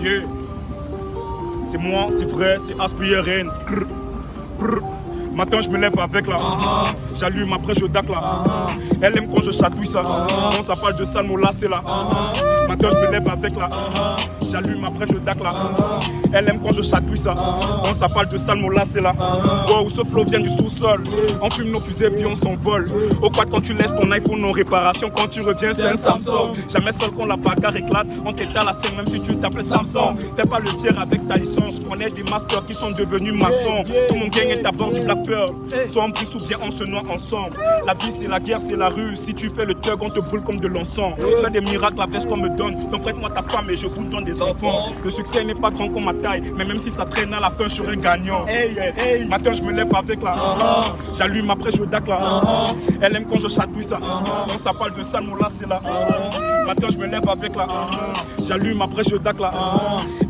Yeah. C'est moi, c'est vrai, c'est Aspire Rennes. Matin, je me lève avec la. J'allume après, je dac là. Elle aime quand je chatouille ça. Quand ça parle de ça, mon là, c'est là. Matin, je me lève avec la. J'allume après, je dac là. Elle aime quand je chatouille ça. Quand ça parle de là, c'est là. Wow, ce flow vient du sous-sol. On fume nos fusées, puis on s'envole. Au quad, quand tu laisses ton iPhone en réparation, quand tu reviens, c'est un Samsung. Jamais seul quand la bagarre éclate. On t'éteint la scène, même si tu t'appelles Samsung. T'es pas le dire avec ta licence. Je connais des masters qui sont devenus maçons. Tout mon gang est à bord du Black Pearl. Soit on brise ou bien on se noie ensemble. La vie, c'est la guerre, c'est la rue. Si tu fais le thug, on te brûle comme de l'encens. Fais des miracles, la veste qu'on me donne. Donc prête-moi ta femme et je vous donne des enfants. Le succès n'est pas grand comme ma taille. Mais même si ça traîne à la fin, je serai gagnant. Matin, je me lève avec la. J'allume après, je dac là. Elle aime quand je chatouille ça. Quand ça parle de ça, mon là, c'est là. Matin, je me lève avec la. J'allume après, je dac là.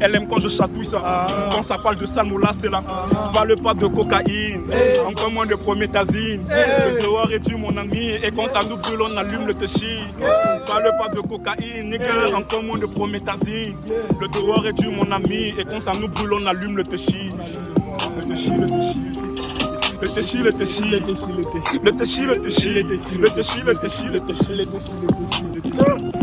Elle aime quand je chatouille ça. Quand ça parle de là, c'est là. Parle pas de cocaïne. Encore moins de prométhazine. Le dehors est tu mon ami. Et quand ça nous brûle, on allume le téchi. Parle pas de cocaïne, nigga. Encore moins de prométhazine. Le dehors est tu mon ami. Et quand ça nous brûle, on allume le téchi. Le téchi, le téchi. Le téchi, le téchi, le téchi, le téchi, le téchi, le téchi, le téchi, le téchi, le téchi, le téchi, le téchi, le téchi, le téchi.